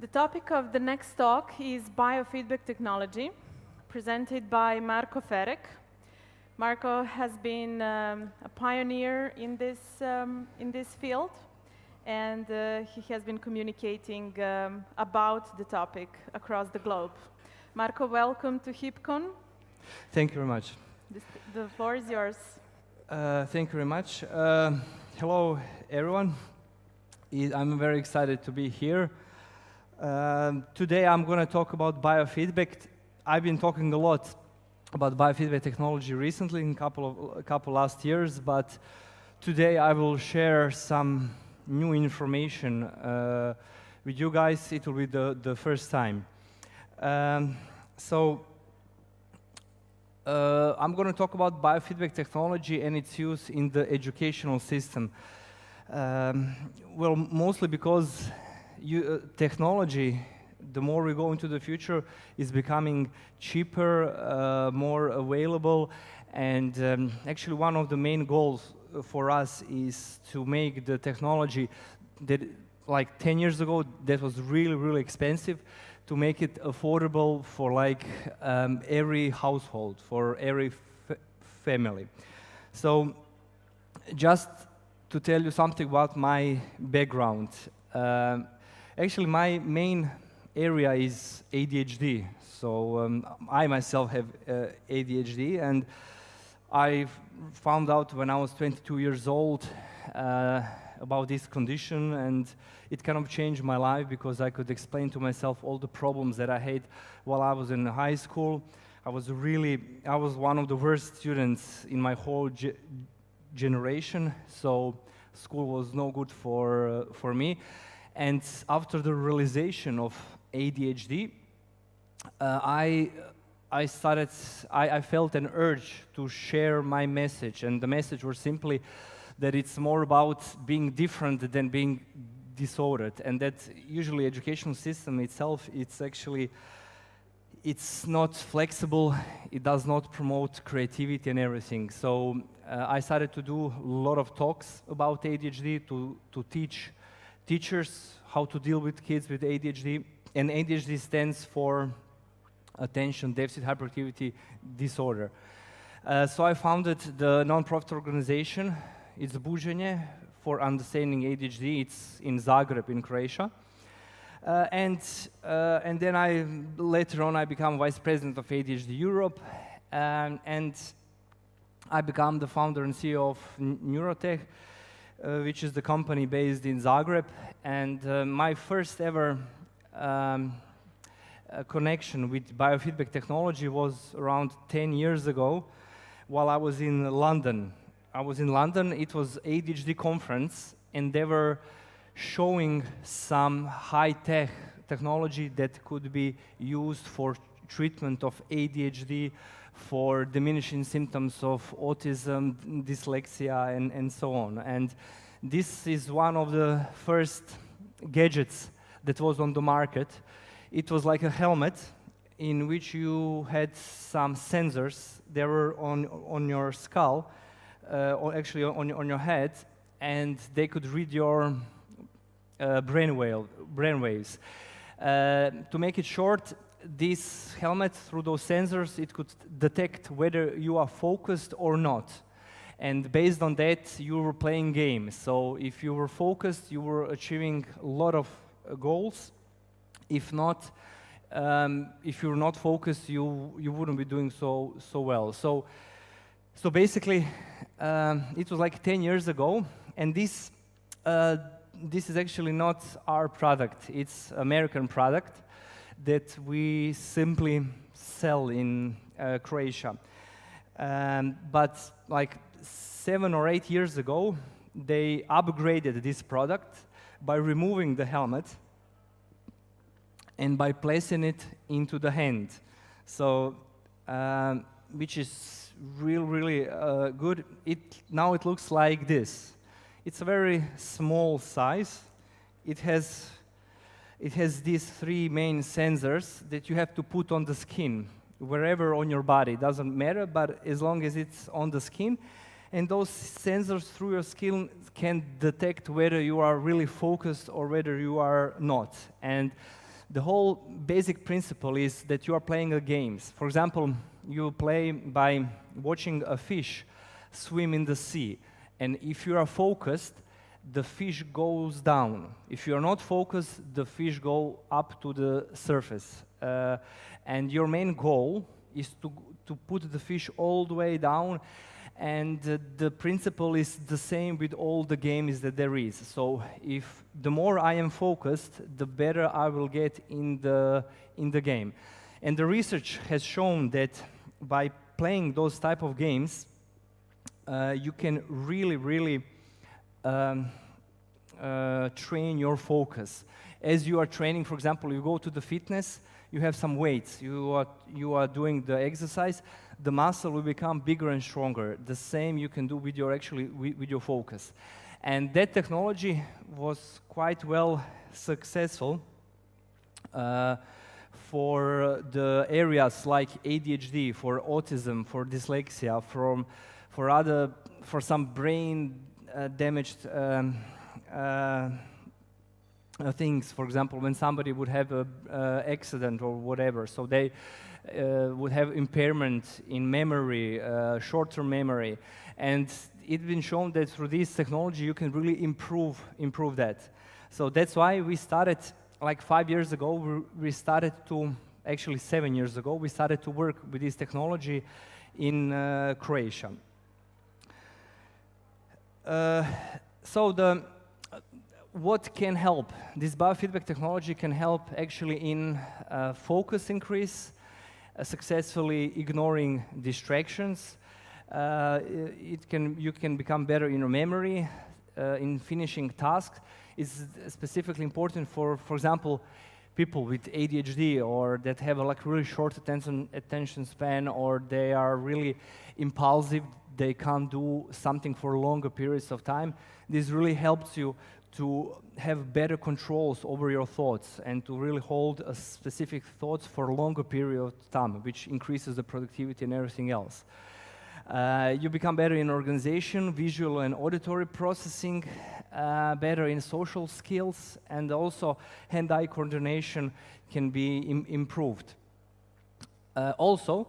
The topic of the next talk is biofeedback technology, presented by Marco Ferek. Marco has been um, a pioneer in this, um, in this field, and uh, he has been communicating um, about the topic across the globe. Marco, welcome to HipCon. Thank you very much. This, the floor is yours. Uh, thank you very much. Uh, hello, everyone. I'm very excited to be here. Um, today I'm going to talk about biofeedback. I've been talking a lot about biofeedback technology recently in a couple of a couple last years, but today I will share some new information uh, with you guys. It will be the, the first time. Um, so uh, I'm going to talk about biofeedback technology and its use in the educational system. Um, well, mostly because you, uh, technology, the more we go into the future, is becoming cheaper, uh, more available, and um, actually one of the main goals for us is to make the technology that like 10 years ago that was really really expensive to make it affordable for like um, every household for every family. So just to tell you something about my background um, Actually, my main area is ADHD. So um, I myself have uh, ADHD, and I found out when I was 22 years old uh, about this condition, and it kind of changed my life because I could explain to myself all the problems that I had while I was in high school. I was really, I was one of the worst students in my whole ge generation, so school was no good for, uh, for me. And after the realization of ADHD, uh, I, I started, I, I felt an urge to share my message. And the message was simply that it's more about being different than being disordered. And that usually educational system itself, it's actually, it's not flexible, it does not promote creativity and everything. So uh, I started to do a lot of talks about ADHD to, to teach teachers how to deal with kids with ADHD. And ADHD stands for Attention Deficit Hyperactivity Disorder. Uh, so I founded the non-profit organization. It's Buđenje for Understanding ADHD. It's in Zagreb in Croatia. Uh, and, uh, and then I, later on, I become vice president of ADHD Europe. Um, and I become the founder and CEO of Neurotech, uh, which is the company based in Zagreb. And uh, my first ever um, uh, connection with biofeedback technology was around 10 years ago while I was in London. I was in London, it was ADHD conference, and they were showing some high-tech technology that could be used for treatment of ADHD for diminishing symptoms of autism, dyslexia, and, and so on. And this is one of the first gadgets that was on the market. It was like a helmet in which you had some sensors that were on, on your skull, uh, or actually on, on your head, and they could read your uh, brainwave, brainwaves. Uh, to make it short, this helmet, through those sensors, it could detect whether you are focused or not. And based on that, you were playing games. So if you were focused, you were achieving a lot of uh, goals. If not, um, if you're not focused, you, you wouldn't be doing so, so well. So, so basically, um, it was like 10 years ago, and this, uh, this is actually not our product. It's American product that we simply sell in uh, Croatia. Um, but like seven or eight years ago, they upgraded this product by removing the helmet and by placing it into the hand. So, um, which is real, really uh, good. It, now it looks like this. It's a very small size. It has it has these three main sensors that you have to put on the skin, wherever on your body, doesn't matter, but as long as it's on the skin. And those sensors through your skin can detect whether you are really focused or whether you are not. And the whole basic principle is that you are playing a games. For example, you play by watching a fish swim in the sea. And if you are focused, the fish goes down. If you are not focused, the fish go up to the surface. Uh, and your main goal is to, to put the fish all the way down and uh, the principle is the same with all the games that there is. So if the more I am focused, the better I will get in the, in the game. And the research has shown that by playing those type of games, uh, you can really, really um, uh, train your focus. As you are training, for example, you go to the fitness, you have some weights, you are, you are doing the exercise, the muscle will become bigger and stronger. The same you can do with your actually with, with your focus. And that technology was quite well successful uh, for the areas like ADHD, for autism, for dyslexia, from, for other, for some brain damaged um, uh, uh, things. For example, when somebody would have an uh, accident or whatever, so they uh, would have impairment in memory, uh, short-term memory, and it's been shown that through this technology you can really improve improve that. So that's why we started like five years ago. We, we started to actually seven years ago we started to work with this technology in uh, Croatia. Uh, so the what can help? This biofeedback technology can help actually in uh, focus increase, uh, successfully ignoring distractions. Uh, it can, you can become better in your memory, uh, in finishing tasks. It's specifically important for, for example, people with ADHD or that have a like really short attention, attention span or they are really impulsive, they can't do something for longer periods of time. This really helps you to have better controls over your thoughts and to really hold a specific thoughts for a longer period of time, which increases the productivity and everything else. Uh, you become better in organization, visual and auditory processing, uh, better in social skills, and also hand-eye coordination can be Im improved. Uh, also,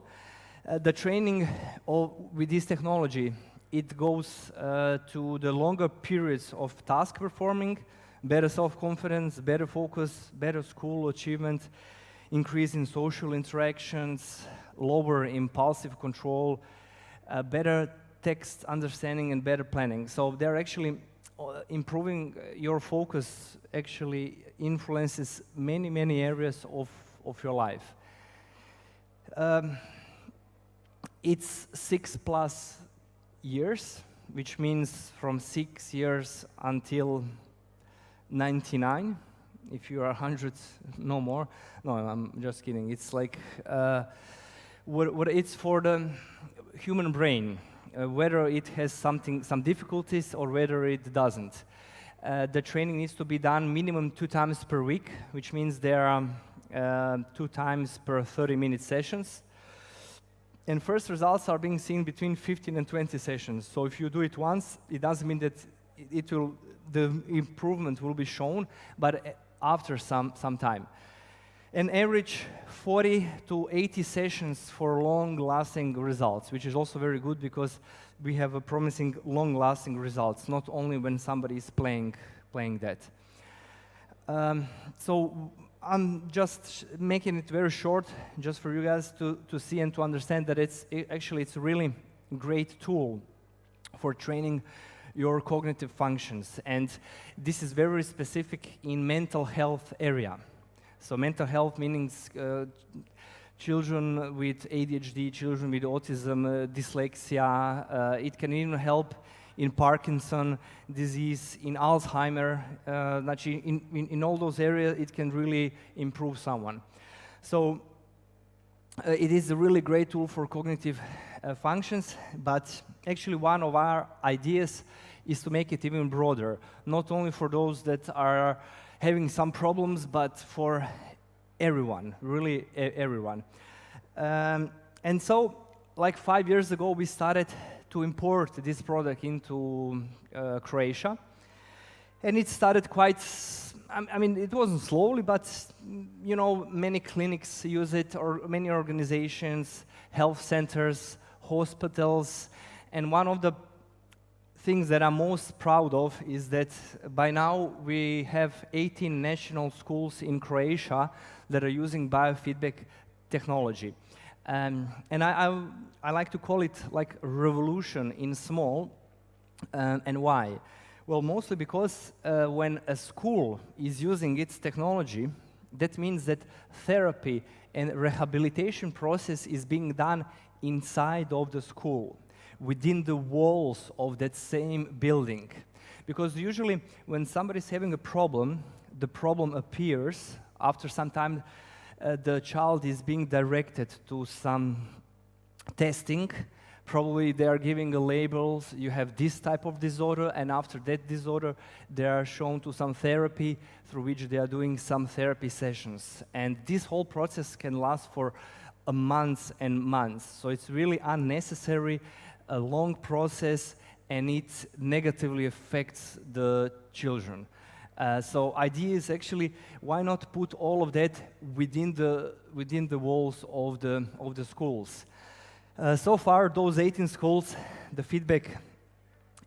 uh, the training of, with this technology it goes uh, to the longer periods of task performing, better self-confidence, better focus, better school achievement, increase in social interactions, lower impulsive control, uh, better text understanding and better planning. So they're actually uh, improving your focus actually influences many, many areas of, of your life. Um, it's six plus years, which means from six years until 99. If you are 100, no more. No, I'm just kidding. It's like uh, what, what it's for the human brain, uh, whether it has something, some difficulties or whether it doesn't. Uh, the training needs to be done minimum two times per week, which means there are um, two times per 30 minute sessions and first results are being seen between 15 and 20 sessions. So if you do it once, it doesn't mean that it will, the improvement will be shown, but after some, some time. An average 40 to 80 sessions for long-lasting results, which is also very good because we have a promising long-lasting results, not only when somebody is playing, playing that. Um, so I'm just making it very short, just for you guys to, to see and to understand that it's it, actually it's a really great tool for training your cognitive functions. And this is very specific in mental health area. So mental health means uh, children with ADHD, children with autism, uh, dyslexia. Uh, it can even help in Parkinson disease, in Alzheimer, uh, in, in, in, all those areas, it can really improve someone. So uh, it is a really great tool for cognitive uh, functions, but actually one of our ideas is to make it even broader, not only for those that are having some problems, but for everyone, really everyone. Um, and so, like five years ago, we started to import this product into uh, Croatia. And it started quite, I mean, it wasn't slowly, but you know, many clinics use it, or many organizations, health centers, hospitals, and one of the things that I'm most proud of is that by now we have 18 national schools in Croatia that are using biofeedback technology. Um, and I, I, I, like to call it like revolution in small. Um, and why? Well, mostly because uh, when a school is using its technology, that means that therapy and rehabilitation process is being done inside of the school, within the walls of that same building. Because usually when somebody is having a problem, the problem appears after some time uh, the child is being directed to some testing. Probably they are giving a labels, you have this type of disorder, and after that disorder, they are shown to some therapy through which they are doing some therapy sessions. And this whole process can last for months and months. So it's really unnecessary, a long process, and it negatively affects the children. Uh, so idea is actually why not put all of that within the within the walls of the of the schools. Uh, so far, those 18 schools, the feedback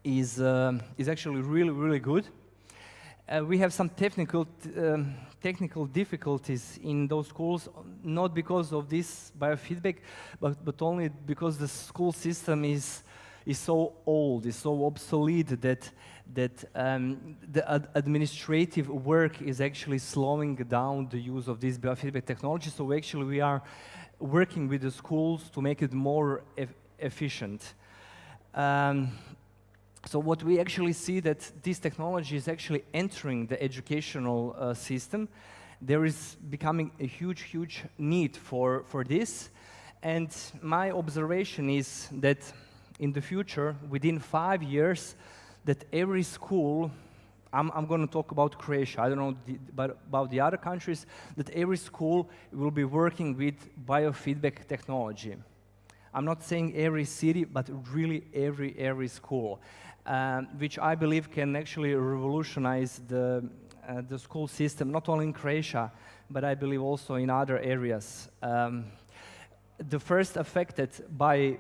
is uh, is actually really really good. Uh, we have some technical um, technical difficulties in those schools, not because of this biofeedback, but but only because the school system is is so old, is so obsolete that that um, the ad administrative work is actually slowing down the use of this biofeedback technology. So actually we are working with the schools to make it more e efficient. Um, so what we actually see that this technology is actually entering the educational uh, system. There is becoming a huge, huge need for, for this. And my observation is that in the future, within five years, that every school, I'm, I'm going to talk about Croatia, I don't know the, but about the other countries, that every school will be working with biofeedback technology. I'm not saying every city, but really every, every school, um, which I believe can actually revolutionize the, uh, the school system, not only in Croatia, but I believe also in other areas. Um, the first affected by,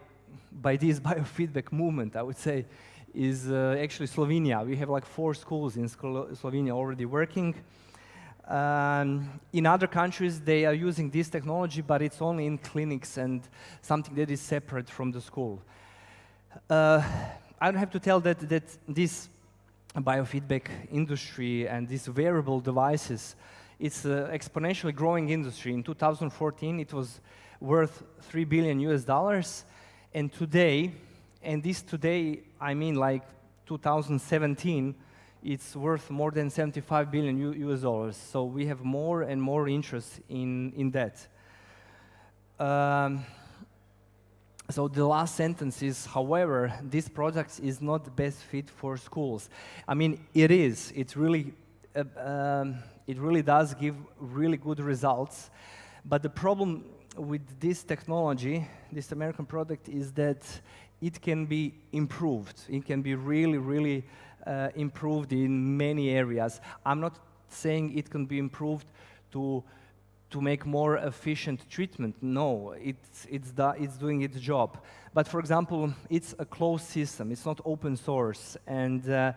by this biofeedback movement, I would say, is uh, actually Slovenia. We have like four schools in Slovenia already working. Um, in other countries, they are using this technology, but it's only in clinics and something that is separate from the school. Uh, I don't have to tell that, that this biofeedback industry and these wearable devices, it's an exponentially growing industry. In 2014, it was worth 3 billion US dollars, and today, and this today, I mean like 2017, it's worth more than 75 billion US dollars. So we have more and more interest in, in that. Um, so the last sentence is, however, this product is not the best fit for schools. I mean, it is. It really, uh, um, it really does give really good results. But the problem with this technology, this American product, is that it can be improved. It can be really, really uh, improved in many areas. I'm not saying it can be improved to to make more efficient treatment. No, it's, it's, it's doing its job. But for example, it's a closed system. It's not open source. And uh,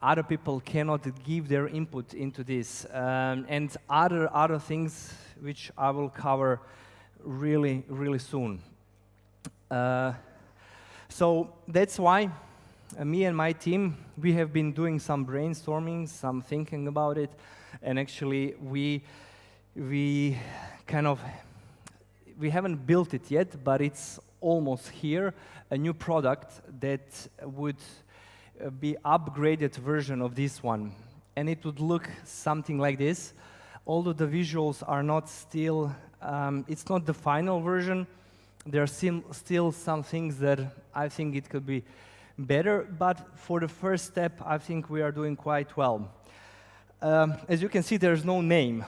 other people cannot give their input into this. Um, and other, other things which I will cover really, really soon. Uh, so that's why uh, me and my team, we have been doing some brainstorming, some thinking about it, and actually we, we kind of, we haven't built it yet, but it's almost here, a new product that would uh, be upgraded version of this one. And it would look something like this. Although the visuals are not still, um, it's not the final version, there are still some things that I think it could be better, but for the first step, I think we are doing quite well. Um, as you can see, there's no name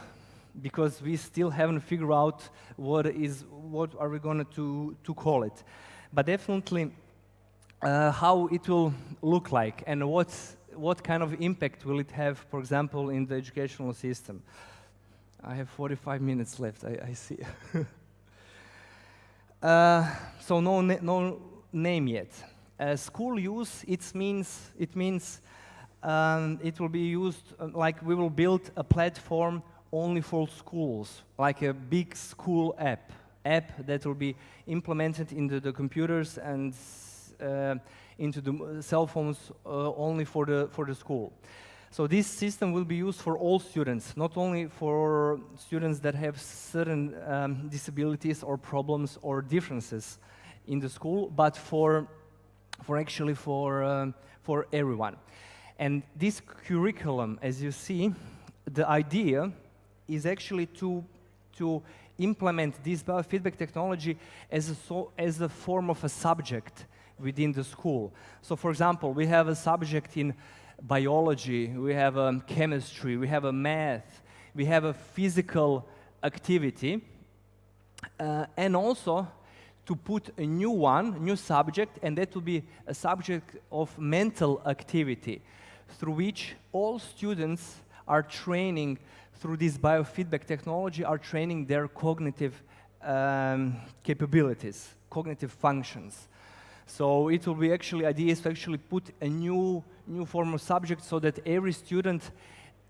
because we still haven't figured out what is what are we going to to call it. But definitely, uh, how it will look like and what what kind of impact will it have, for example, in the educational system. I have 45 minutes left, I, I see. uh, so no, na no name yet. Uh, school use, it means, it means um, it will be used, uh, like we will build a platform only for schools, like a big school app, app that will be implemented into the computers and uh, into the cell phones uh, only for the, for the school. So this system will be used for all students, not only for students that have certain um, disabilities or problems or differences in the school, but for, for actually for, um, for everyone. And this curriculum, as you see, the idea is actually to, to implement this biofeedback technology as a, so, as a form of a subject within the school. So for example, we have a subject in biology, we have a chemistry, we have a math, we have a physical activity, uh, and also to put a new one, new subject, and that will be a subject of mental activity, through which all students are training through this biofeedback technology, are training their cognitive um, capabilities, cognitive functions. So it will be actually, idea is to actually put a new, new form of subject so that every student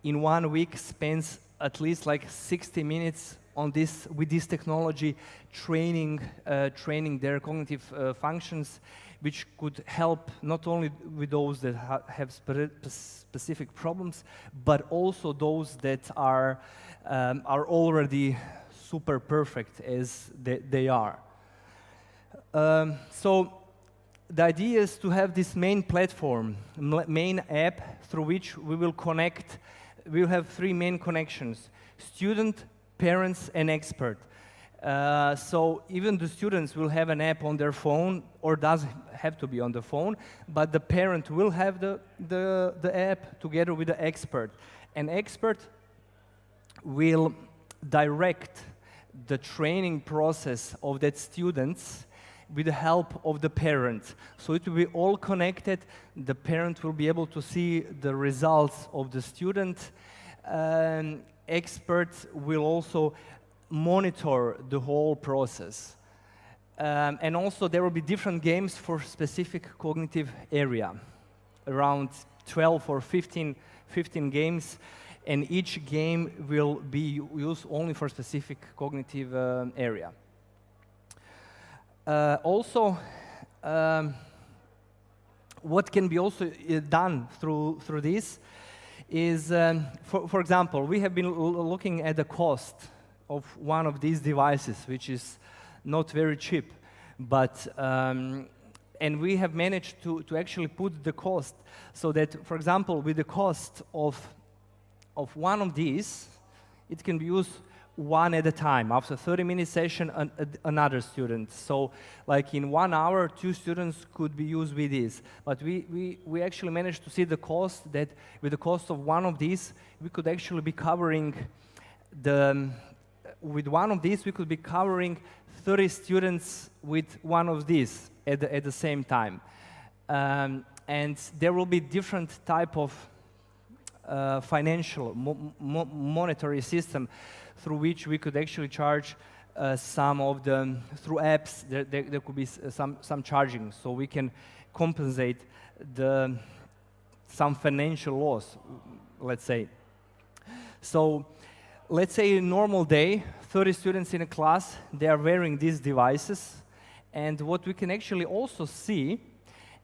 in one week spends at least like 60 minutes on this, with this technology, training, uh, training their cognitive uh, functions, which could help not only with those that ha have spe specific problems, but also those that are, um, are already super perfect as they, they are. Um, so the idea is to have this main platform, main app through which we will connect, we'll have three main connections, student, parents, and expert. Uh, so even the students will have an app on their phone, or does have to be on the phone, but the parent will have the, the, the app together with the expert. An expert will direct the training process of that students with the help of the parent. So it will be all connected. The parent will be able to see the results of the student. Um, experts will also monitor the whole process. Um, and also there will be different games for specific cognitive area, around 12 or 15, 15 games, and each game will be used only for specific cognitive uh, area. Uh, also, um, what can be also uh, done through, through this is, um, for, for example, we have been looking at the cost of one of these devices, which is not very cheap, but um, and we have managed to, to actually put the cost so that, for example, with the cost of, of one of these, it can be used one at a time. After 30 minute session, an, a, another student. So like in one hour, two students could be used with this. But we, we, we actually managed to see the cost that with the cost of one of these, we could actually be covering the, with one of these, we could be covering 30 students with one of these at the, at the same time. Um, and there will be different type of uh, financial, mo mo monetary system through which we could actually charge uh, some of the, through apps, there, there, there, could be some, some charging, so we can compensate the, some financial loss, let's say. So let's say a normal day, 30 students in a class, they are wearing these devices, and what we can actually also see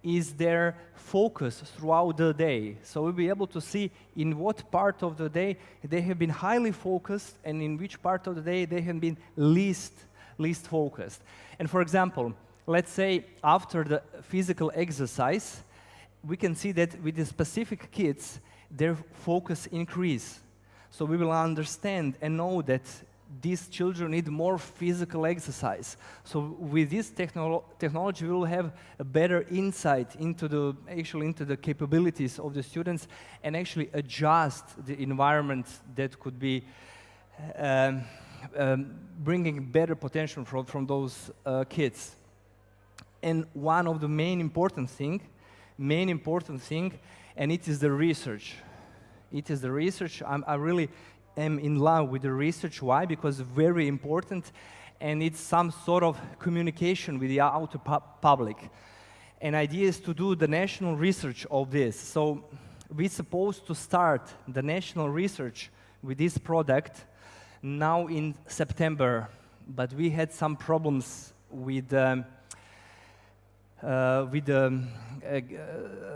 is their focus throughout the day. So we'll be able to see in what part of the day they have been highly focused and in which part of the day they have been least, least focused. And for example, let's say after the physical exercise, we can see that with the specific kids, their focus increase. So we will understand and know that these children need more physical exercise. So with this technolo technology, we will have a better insight into the, actually into the capabilities of the students and actually adjust the environment that could be um, um, bringing better potential from, from those uh, kids. And one of the main important thing main important thing, and it is the research. It is the research. I'm, I really am in love with the research. Why? Because very important, and it's some sort of communication with the outer pu public. And idea is to do the national research of this. So we're supposed to start the national research with this product now in September, but we had some problems with um, uh, with um, uh,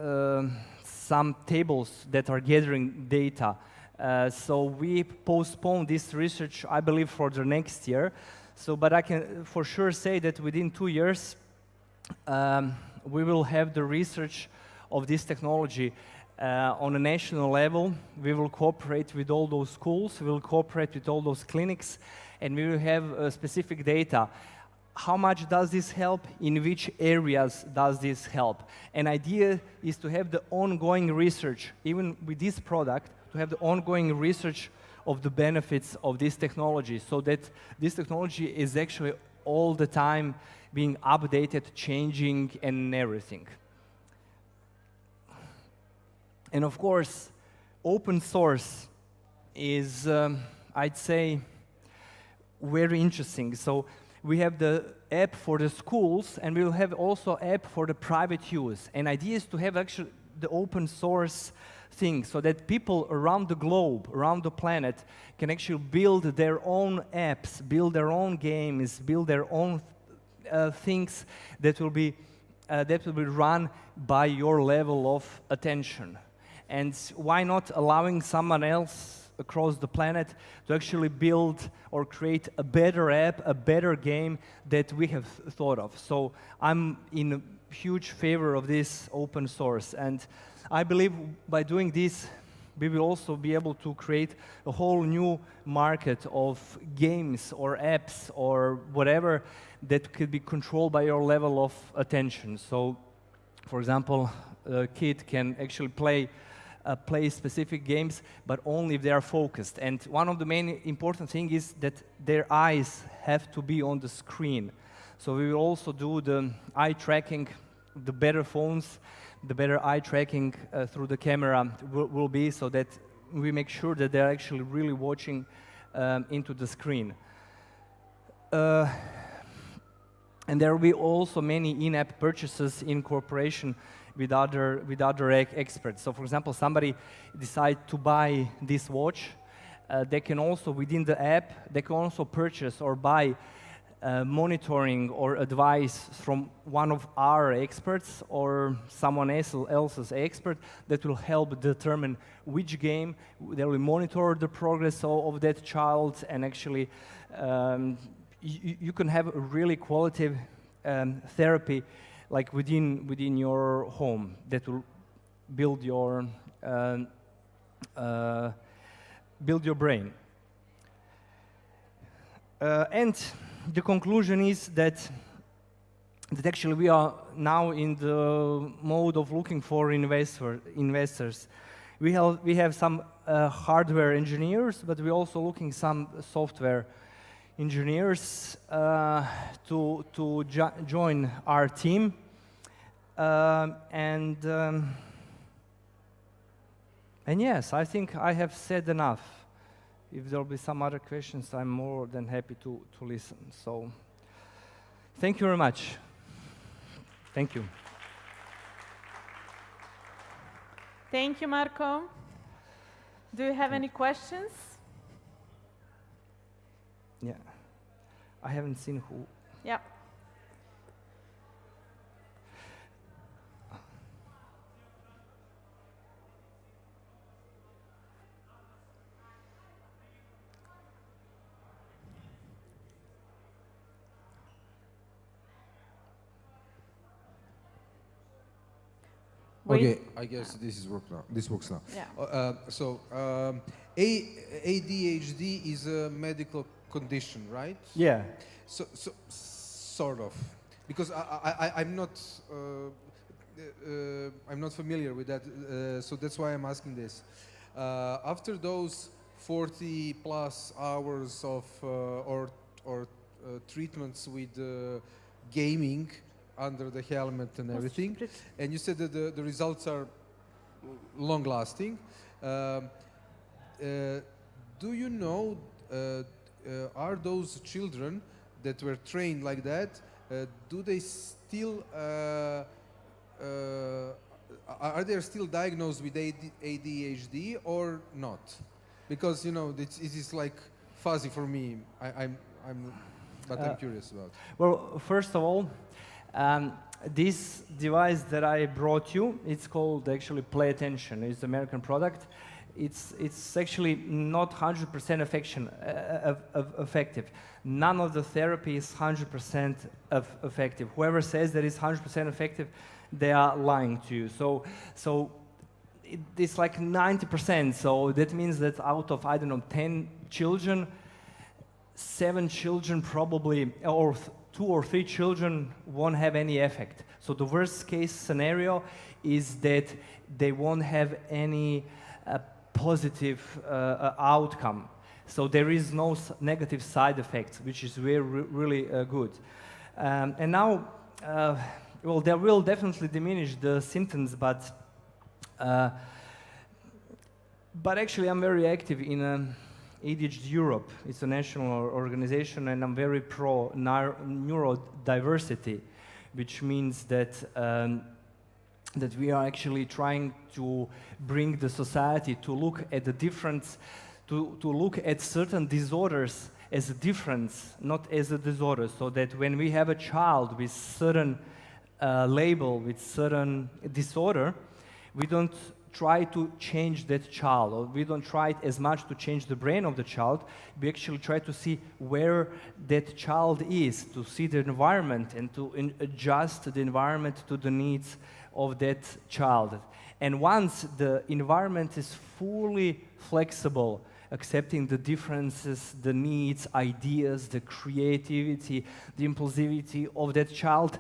uh, some tables that are gathering data. Uh, so we postponed this research, I believe, for the next year. So, but I can for sure say that within two years, um, we will have the research of this technology uh, on a national level. We will cooperate with all those schools, we will cooperate with all those clinics, and we will have uh, specific data. How much does this help? In which areas does this help? An idea is to have the ongoing research, even with this product, to have the ongoing research of the benefits of this technology so that this technology is actually all the time being updated, changing, and everything. And of course, open source is, um, I'd say, very interesting. So we have the app for the schools, and we will have also app for the private use. And idea is to have actually the open source thing so that people around the globe, around the planet, can actually build their own apps, build their own games, build their own uh, things that will be uh, that will be run by your level of attention. And why not allowing someone else across the planet to actually build or create a better app, a better game that we have thought of. So I'm in huge favor of this open source. And I believe by doing this, we will also be able to create a whole new market of games or apps or whatever that could be controlled by your level of attention. So, for example, a kid can actually play uh, play specific games, but only if they are focused. And one of the main important things is that their eyes have to be on the screen. So we will also do the eye tracking, the better phones, the better eye tracking uh, through the camera will, will, be so that we make sure that they're actually really watching um, into the screen. Uh, and there will be also many in-app purchases in cooperation with other, with other experts. So for example, somebody decide to buy this watch, uh, they can also, within the app, they can also purchase or buy uh, monitoring or advice from one of our experts or someone else, else's expert that will help determine which game they will monitor the progress of, of that child and actually um, you can have a really qualitative um, therapy like within, within your home that will build your, uh, uh, build your brain. Uh, and the conclusion is that, that actually we are now in the mode of looking for investor, investors. We have, we have some uh, hardware engineers, but we're also looking some software engineers uh, to, to jo join our team. Um, and, um, and yes, I think I have said enough. If there will be some other questions, I'm more than happy to, to listen. So thank you very much. Thank you. Thank you, Marco. Do you have any questions? Yeah. I haven't seen who. Yeah. Okay, I guess this is work now. This works now. Yeah. Uh, uh, so, um, A ADHD is a medical condition, right? Yeah. So, so sort of, because I, I, am not, uh, uh, I'm not familiar with that. Uh, so that's why I'm asking this. Uh, after those 40 plus hours of or or treatments with gaming, under the helmet and everything. And you said that the, the results are long lasting. Um, uh, do you know, uh, uh, are those children that were trained like that, uh, do they still, uh, uh, are they still diagnosed with ADHD or not? Because, you know, it's, it is like fuzzy for me. I, I'm, I'm, but I'm curious about. Well, first of all, um, this device that I brought you, it's called actually Play Attention. It's an American product. It's, it's actually not 100% affection, uh, uh, effective. None of the therapy is 100% of effective. Whoever says that it's 100% effective, they are lying to you. So, so it, it's like 90%. So that means that out of, I don't know, 10 children, seven children probably, or two or three children won't have any effect. So the worst case scenario is that they won't have any uh, positive uh, uh, outcome. So there is no negative side effects, which is very, really uh, good. Um, and now, uh, well, they will definitely diminish the symptoms, but uh, but actually, I'm very active in um, ADHD Europe. It's a national organization, and I'm very pro neurodiversity, which means that um, that we are actually trying to bring the society to look at the difference, to, to look at certain disorders as a difference, not as a disorder, so that when we have a child with certain uh, label, with certain disorder, we don't try to change that child, or we don't try as much to change the brain of the child. We actually try to see where that child is, to see the environment and to adjust the environment to the needs of that child. And once the environment is fully flexible, accepting the differences, the needs, ideas, the creativity, the impulsivity of that child,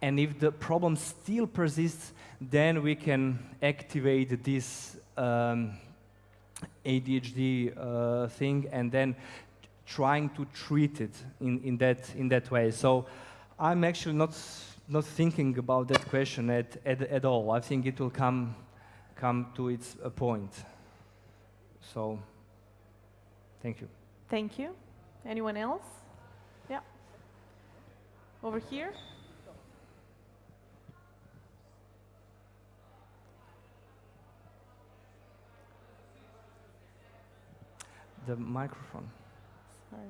and if the problem still persists, then we can activate this um, ADHD uh, thing and then trying to treat it in, in, that, in that way. So I'm actually not, not thinking about that question at, at, at all. I think it will come, come to its uh, point. So, thank you. Thank you. Anyone else? Yeah. Over here. The microphone. Sorry.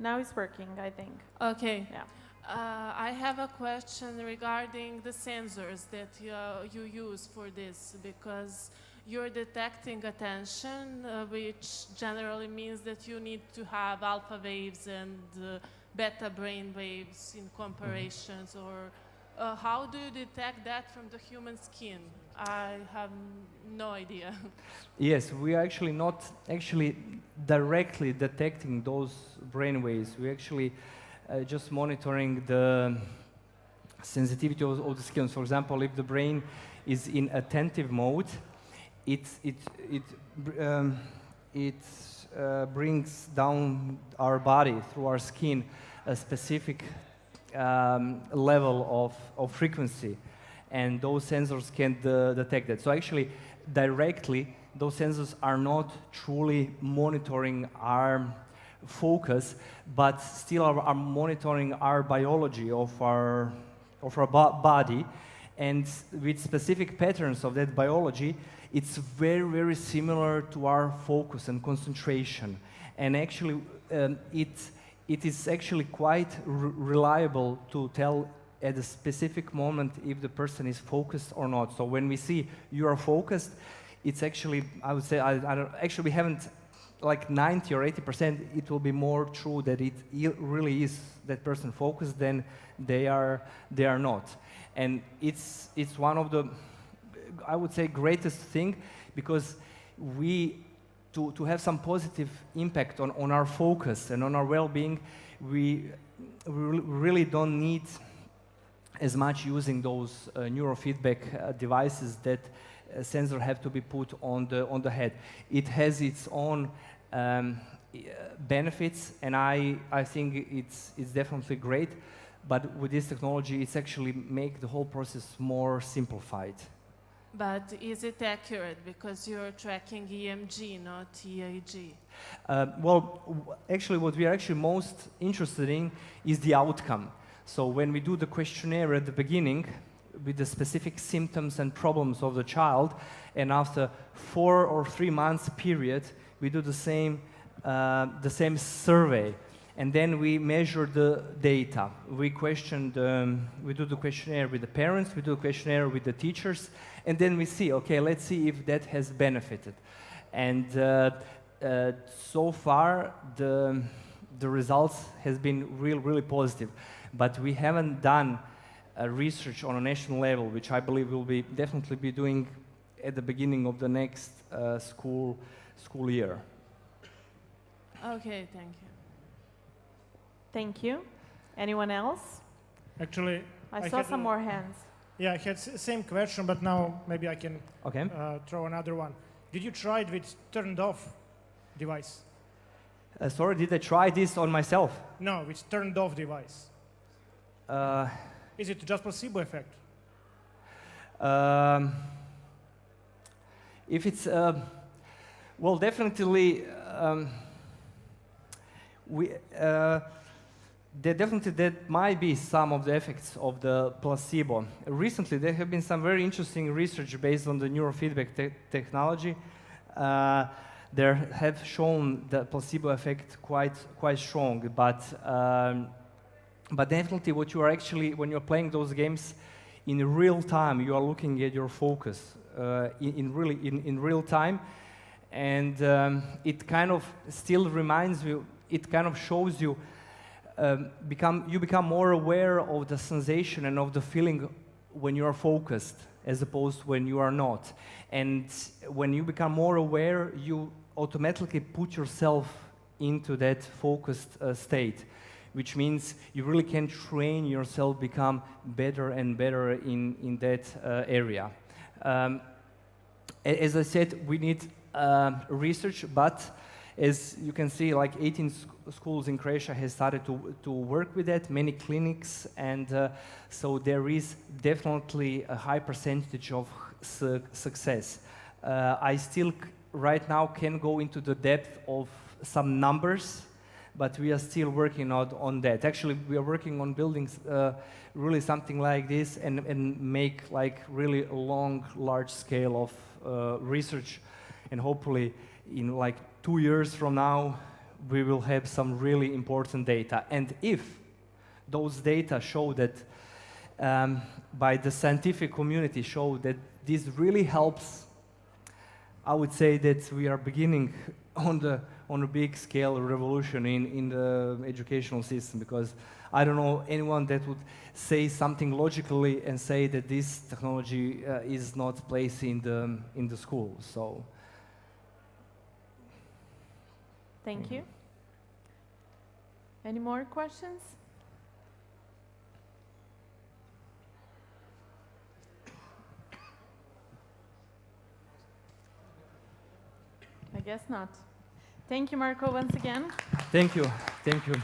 Now it's working, I think. Okay. Yeah. Uh, I have a question regarding the sensors that you, you use for this because you're detecting attention, uh, which generally means that you need to have alpha waves and uh, beta brain waves in comparisons. Or uh, how do you detect that from the human skin? I have no idea. Yes, we are actually not actually directly detecting those brain waves. We're actually uh, just monitoring the sensitivity of, of the skin. For example, if the brain is in attentive mode, it, it, it, um, it uh, brings down our body through our skin a specific um, level of, of frequency and those sensors can uh, detect that. So actually, directly, those sensors are not truly monitoring our focus, but still are, are monitoring our biology of our, of our bo- body. And with specific patterns of that biology, it's very, very similar to our focus and concentration. And actually, um, it, it is actually quite reliable to tell at a specific moment if the person is focused or not. So when we see you are focused, it's actually, I would say, I, I don't, actually we haven't, like 90 or 80%, it will be more true that it really is that person focused than they are, they are not. And it's, it's one of the, I would say, greatest thing because we, to, to have some positive impact on, on our focus and on our well-being, we, we really don't need as much using those uh, neurofeedback uh, devices that uh, sensor have to be put on the on the head. It has its own um, uh, benefits, and I, I think it's, it's definitely great. But with this technology, it's actually make the whole process more simplified. But is it accurate because you're tracking EMG, not EEG? Uh, well, w- actually, what we are actually most interested in is the outcome. So when we do the questionnaire at the beginning with the specific symptoms and problems of the child, and after four or three months period, we do the same, uh, the same survey. And then we measure the data. We question the, we do the questionnaire with the parents, we do the questionnaire with the teachers, and then we see, okay, let's see if that has benefited. And uh, uh, so far, the, the results has been real, really positive. But we haven't done uh, research on a national level, which I believe we'll be definitely be doing at the beginning of the next uh, school, school year. Okay, thank you. Thank you. Anyone else? Actually, I, I saw some more hands. yeah, I had s- same question, but now maybe I can Okay. uh, throw another one. Did you try it with turned off device? Uh, sorry, did I try this on myself? No, with turned off device. Uh, Is it just placebo effect? Um, if it's, uh, well, definitely, um, we, uh, there definitely that might be some of the effects of the placebo. Recently, there have been some very interesting research based on the neurofeedback te- technology. Uh, there have shown the placebo effect quite quite strong, but um, but definitely what you are actually when you're playing those games in real time you are looking at your focus uh, in, in really in, in real time. And um, it kind of still reminds you it kind of shows you um, become you become more aware of the sensation and of the feeling when you are focused as opposed when you are not. And when you become more aware you automatically put yourself into that focused uh, state which means you really can train yourself become better and better in, in that uh, area. Um, as I said, we need um research, but as you can see, like 18 sc- schools in Croatia has started to, to work with that, many clinics, and uh, so there is definitely a high percentage of su- success. Uh, I still right now can go into the depth of some numbers, but we are still working on, on that. Actually, we are working on building uh, really something like this and, and make like really a long, large scale of uh, research, and hopefully in like two years from now, we will have some really important data. And if those data show that um, by the scientific community show that this really helps I would say that we are beginning on the on a big scale revolution in, in the educational system because I don't know anyone that would say something logically and say that this technology uh, is not placed in the in the school. So Thank you. Any more questions? I guess not. Thank you, Marco, once again. thank you, thank you.